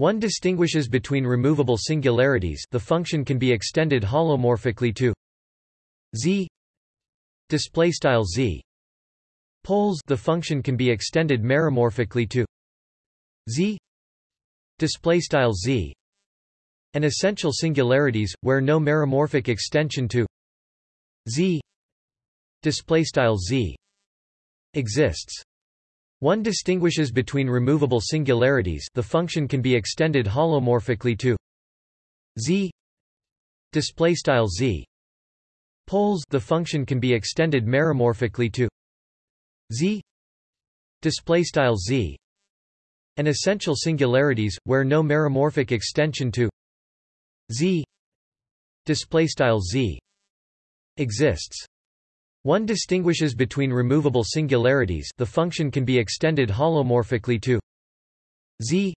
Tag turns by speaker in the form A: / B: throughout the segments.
A: One distinguishes between removable singularities the function can be extended holomorphically to z z. Poles the function can be extended meromorphically to z z. And essential singularities where no meromorphic extension to z z exists one distinguishes between removable singularities the function can be extended holomorphically to z display style z. Poles the function can be extended meromorphically to z display style z. And essential singularities where no meromorphic extension to z display style z exists one distinguishes between removable singularities the function can be extended holomorphically to z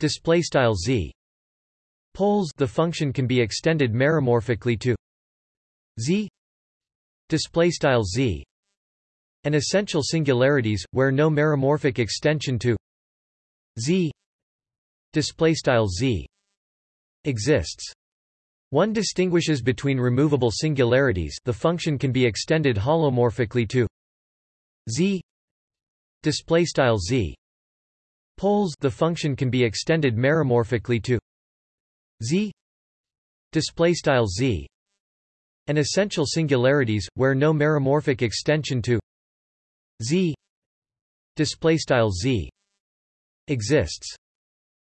A: display style z. Poles the function can be extended meromorphically to z display style z. And essential singularities where no meromorphic extension to z display style z exists one distinguishes between removable singularities the function can be extended holomorphically to z z. Poles the function can be extended meromorphically to z z. And essential singularities where no meromorphic extension to z z exists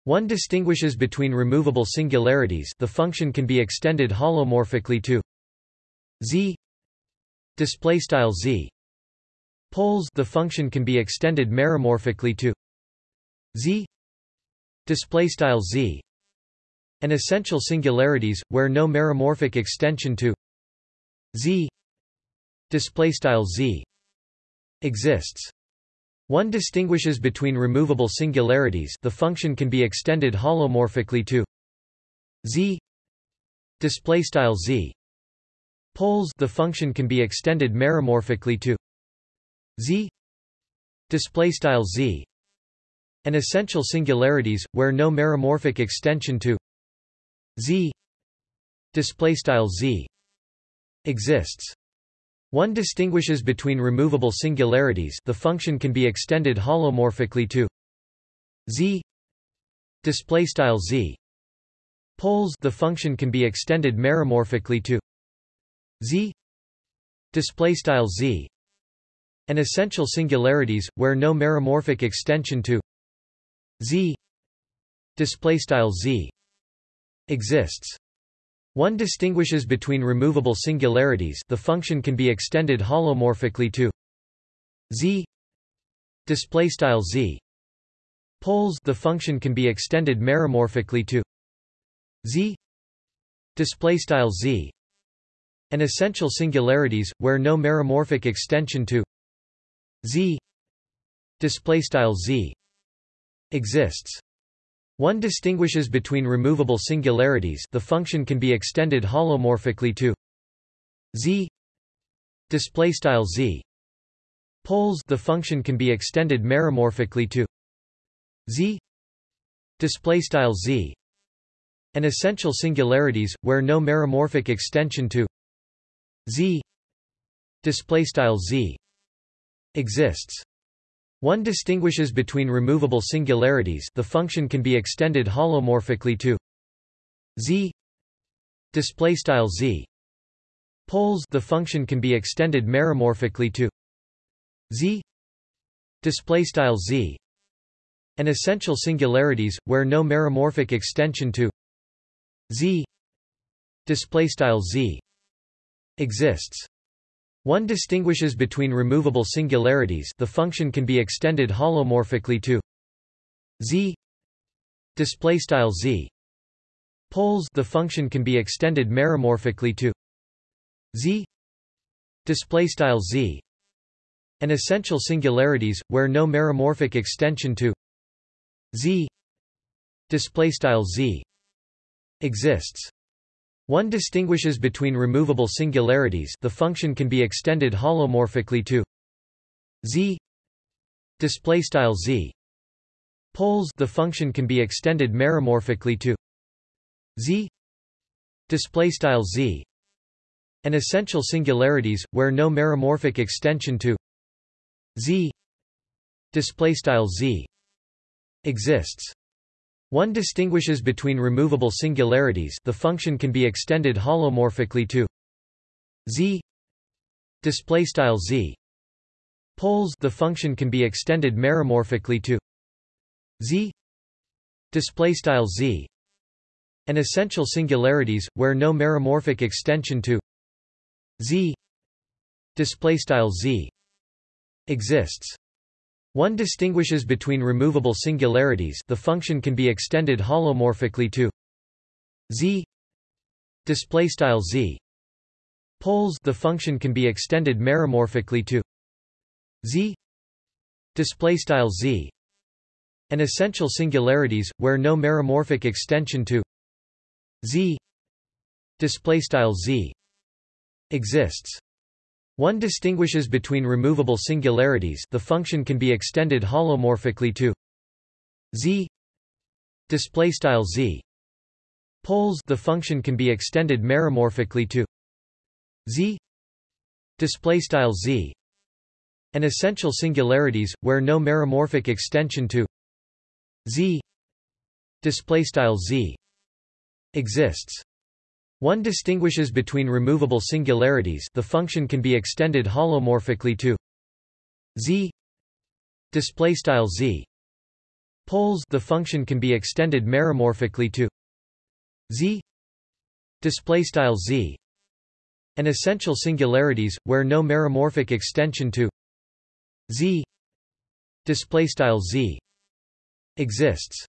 A: one distinguishes between removable singularities the function can be extended holomorphically to z display style z. Poles the function can be extended meromorphically to z display style z. And essential singularities where no meromorphic extension to z display style z exists one distinguishes between removable singularities the function can be extended holomorphically to z display style z. Poles the function can be extended meromorphically to z display style z. And essential singularities where no meromorphic extension to z display style z exists one distinguishes between removable singularities the function can be extended holomorphically to z z. Poles the function can be extended meromorphically to z z. And essential singularities where no meromorphic extension to z z exists one distinguishes between removable singularities the function can be extended holomorphically to z display style z. Poles the function can be extended meromorphically to z display style z. And essential singularities where no meromorphic extension to z display style z exists one distinguishes between removable singularities the function can be extended holomorphically to z display style z. Poles the function can be extended meromorphically to z display style z. And essential singularities where no meromorphic extension to z display style z exists one distinguishes between removable singularities the function can be extended holomorphically to z z. Poles the function can be extended meromorphically to z z. And essential singularities where no meromorphic extension to z z exists one distinguishes between removable singularities the function can be extended holomorphically to z display style z. Poles the function can be extended meromorphically to z display style z. And essential singularities where no meromorphic extension to z display style z exists one distinguishes between removable singularities the function can be extended holomorphically to z display style z. Poles the function can be extended meromorphically to z display style z. And essential singularities where no meromorphic extension to z display style z exists one distinguishes between removable singularities the function can be extended holomorphically to z z. Poles the function can be extended meromorphically to z z. And essential singularities where no meromorphic extension to z z exists one distinguishes between removable singularities the function can be extended holomorphically to z z. Poles the function can be extended meromorphically to z z. And essential singularities where no meromorphic extension to z z exists one distinguishes between removable singularities the function can be extended holomorphically to z display style z. Poles the function can be extended meromorphically to z display style z. And essential singularities where no meromorphic extension to z display style z exists one distinguishes between removable singularities the function can be extended holomorphically to z z. Poles the function can be extended meromorphically to z z. And essential singularities where no meromorphic extension to z z exists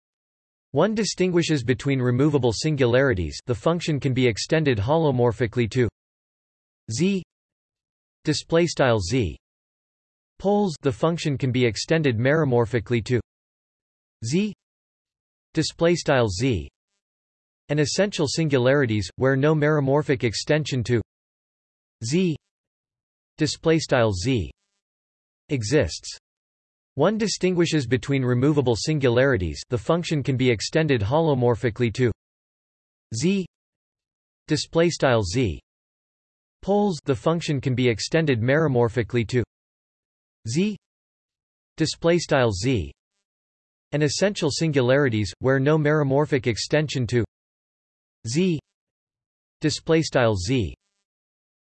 A: one distinguishes between removable singularities the function can be extended holomorphically to z z. Poles the function can be extended meromorphically to z z. And essential singularities where no meromorphic extension to z z exists one distinguishes between removable singularities the function can be extended holomorphically to z display style z. Poles the function can be extended meromorphically to z display style z. And essential singularities where no meromorphic extension to z display style z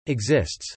A: exists